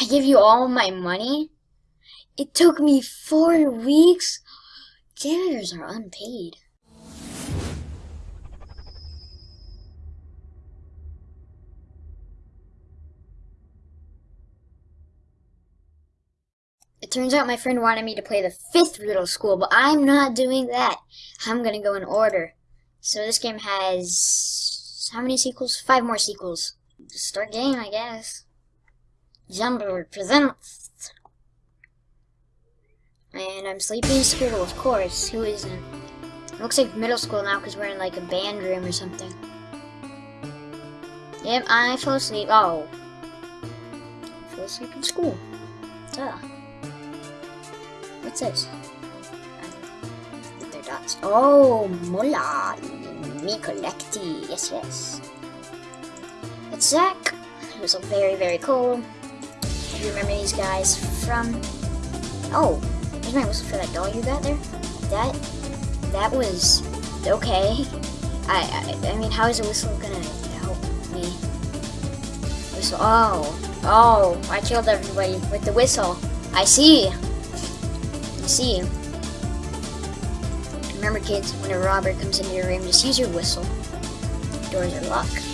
I give you all my money? It took me four weeks? Janitors are unpaid. It turns out my friend wanted me to play the fifth riddle school, but I'm not doing that. I'm gonna go in order. So this game has how many sequels? Five more sequels. Start game, I guess. Jumper presents. And I'm sleeping in school, of course. Who isn't? looks like middle school now because we're in like a band room or something. Yep, I fell asleep. Oh. I fell asleep in school. Duh. What's this? They're dots. Oh, Mola. Me collecti. Yes, yes. It's Zach. He was very, very cool. You remember these guys from... Oh, there's my whistle for that doll you got there. That... That was... Okay. I, I, I mean, how is a whistle gonna help me? Whistle. Oh. Oh, I killed everybody with the whistle. I see. I see. Remember, kids, when a robber comes into your room, just use your whistle. Doors are locked.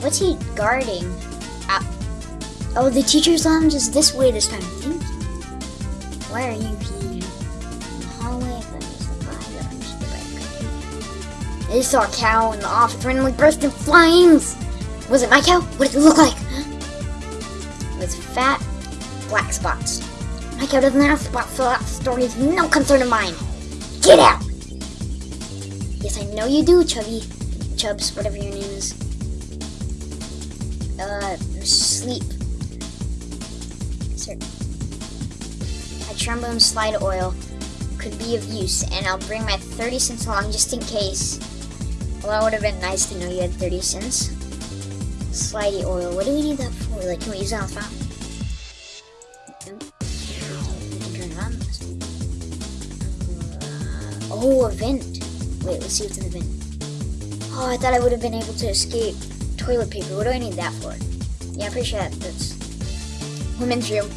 What's he guarding? Oh, the teacher's lounge is this way this time. Why are you here? In the hallway, if I the fire, just the cow in the office randomly burst in flames! Was it my cow? What did it look like? With fat, black spots. My cow doesn't have spots, so that story is no concern of mine. Get out! Yes, I know you do, Chubby. Chubs, whatever your name is. Uh, sleep. A trombone slide oil could be of use, and I'll bring my 30 cents along just in case. Well, it would have been nice to know you had 30 cents. Slidey oil, what do we need that for? Like, can we use that on the it on. Oh, a vent. Wait, let's see what's in the vent. Oh, I thought I would have been able to escape toilet paper. What do I need that for? Yeah, pretty sure that, that's women's room.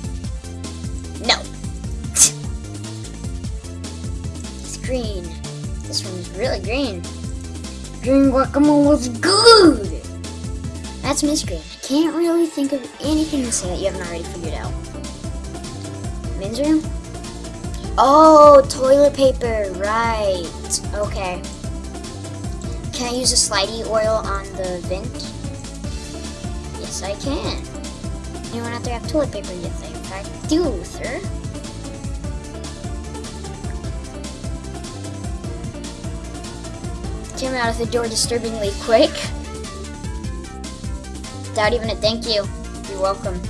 No. it's green. This is really green. Green guacamole was good. That's Miss Green. I can't really think of anything to say that you haven't already figured out. Men's room? Oh, toilet paper. Right. Okay. Can I use a slidey oil on the vent? Yes, I can. Anyone out there have toilet paper? Yes, I do, sir. Came out of the door disturbingly quick. Without even a thank you. You're welcome.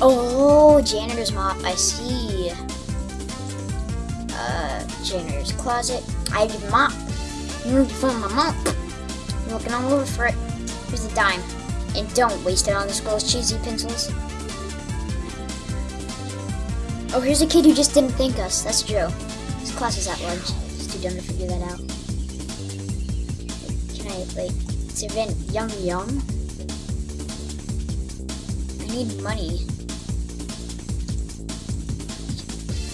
Oh, janitor's mop. I see. Uh, janitor's closet. I did mop. You to find my mop. I'm looking all over for it. Here's a dime. And don't waste it on this girl's cheesy pencils. Oh, here's a kid who just didn't thank us. That's Joe. His class is at lunch. He's too dumb to figure that out. Can I, like, it's event Young Young? I need money.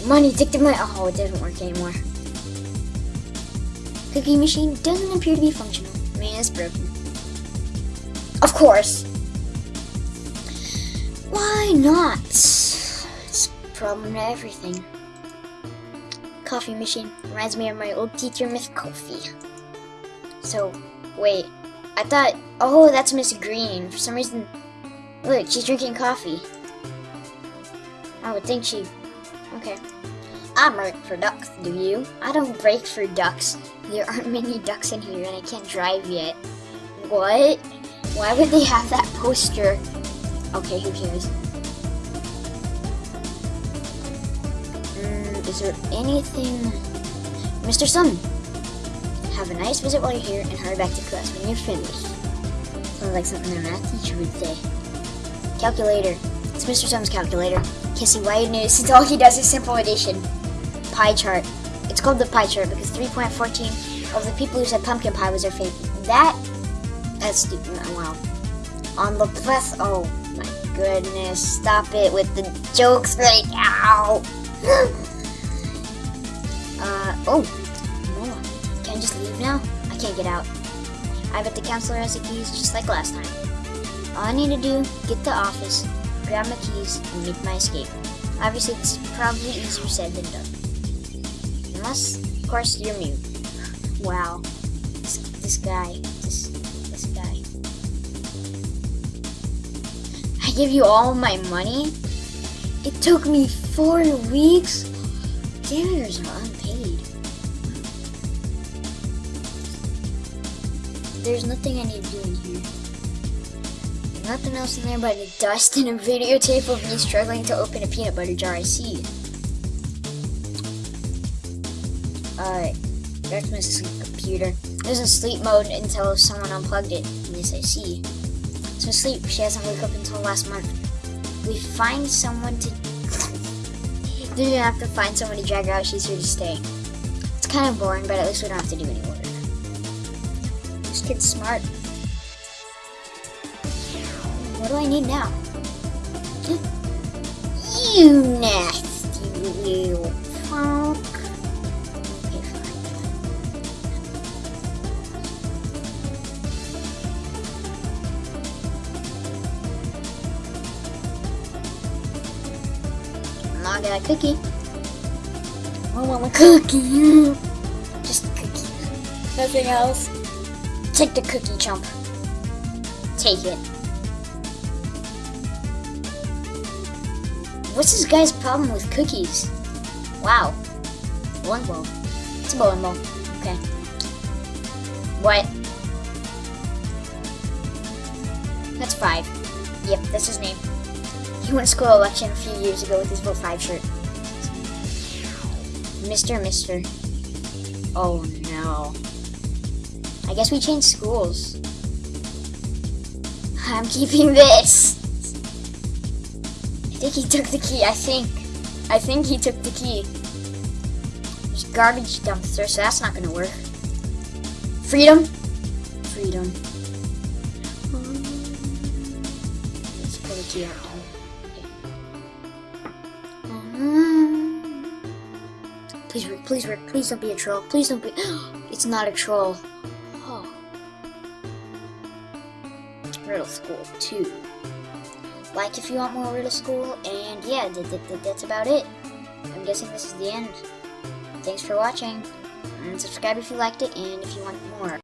Money, take the money. Oh, it doesn't work anymore. Cookie machine doesn't appear to be functional. I mean, it's broken. Of course. Why not? It's problem to everything. Coffee machine reminds me of my old teacher, Miss Coffee. So, wait. I thought, oh, that's Miss Green. For some reason, look, she's drinking coffee. I would think she, okay. I break for ducks, do you? I don't break for ducks. There aren't many ducks in here and I can't drive yet. What? Why would they have that poster? Okay, who cares? Mm, is there anything... Mr. Sun, have a nice visit while you're here and hurry back to class when you're finished. Sounds like something a math teacher would say. Calculator. It's Mr. Sun's calculator. Kissy White News, since all he does is simple addition. Pie chart. It's called the pie chart because 3.14 of the people who said pumpkin pie was their favorite. That stupid. On the plus, oh my goodness. Stop it with the jokes right now. uh, oh. Can I just leave now? I can't get out. I bet the counselor has the keys just like last time. All I need to do, get to the office, grab my keys, and make my escape. Obviously, is probably easier said than done. Unless, of course, you're mute. Wow. This, this guy. I give you all my money? It took me four weeks? Janitors are unpaid. There's nothing I need to do in here. Nothing else in there but a dust and a videotape of me struggling to open a peanut butter jar. I see. Back to my sleep computer. It was in sleep mode until someone unplugged it. Yes, I see. So sleep, she hasn't woke up until last month. We find someone to... Didn't have to find someone to drag her out, she's here to stay. It's kind of boring, but at least we don't have to do any work. This kid's smart. What do I need now? You nasty little punk. I got a cookie. I want a cookie. Just a cookie. Nothing else. Take the cookie, chump. Take it. What's this guy's problem with cookies? Wow. Bowling ball. It's a bowling ball. Okay. What? That's five. Yep, that's his name. He won school election a few years ago with his Vote 5 shirt. Mr. Mister. Oh no. I guess we changed schools. I'm keeping this. I think he took the key. I think. I think he took the key. There's garbage dumpster, so that's not gonna work. Freedom. Freedom. Let's pull the key out. Please work, please work, please don't be a troll. Please don't be. It's not a troll. Oh. Riddle School 2 like if you want more Riddle School, and yeah, th th th that's about it. I'm guessing this is the end. Thanks for watching, and subscribe if you liked it, and if you want more.